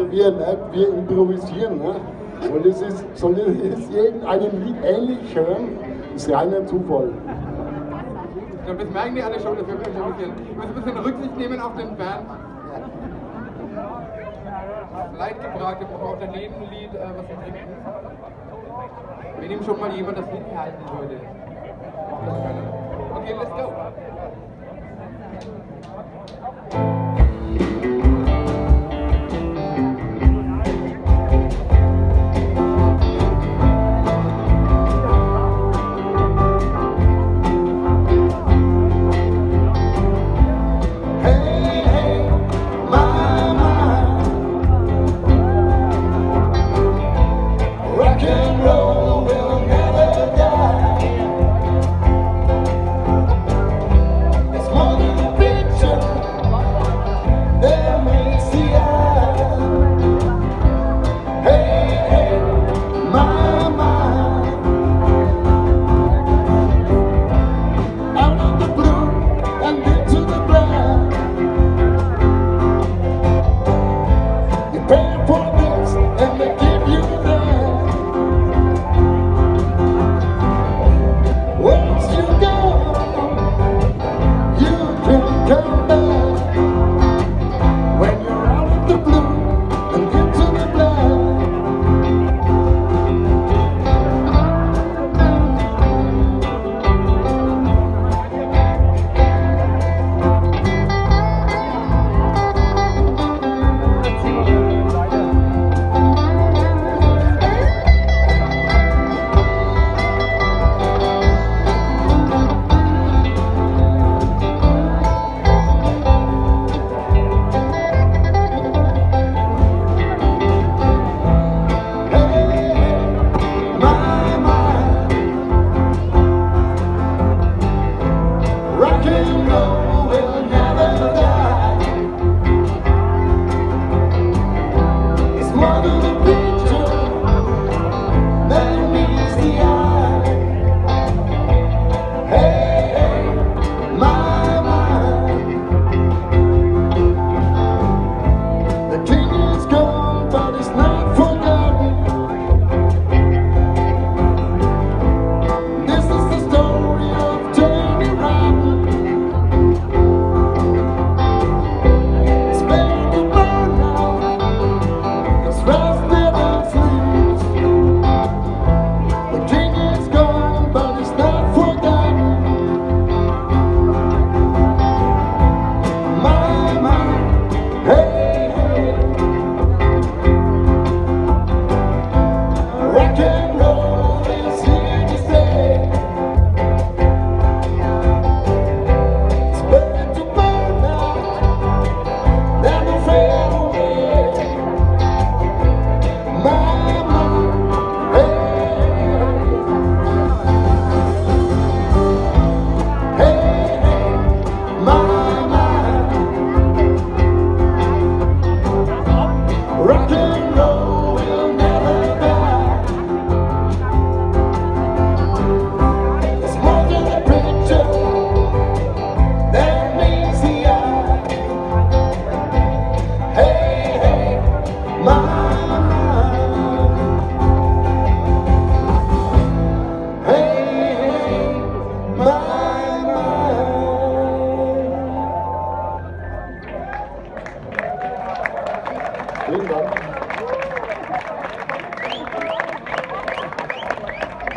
Also wir, merkt, wir improvisieren. Ne? Und es ist, soll es irgendeinem Lied ähnlich hören, ist reiner Zufall. Das merken die alle schon, dass wir ein bisschen, wir ein bisschen Rücksicht nehmen auf den Band. Leidgebracht, wir brauchen ein Lied, äh, was wir trinken. Wenn ihm schon mal jemand das hinhalten würde. Okay, let's go.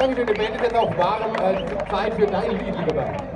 Die Band ist jetzt auch warm. Äh, Zeit für dein Lied, lieber.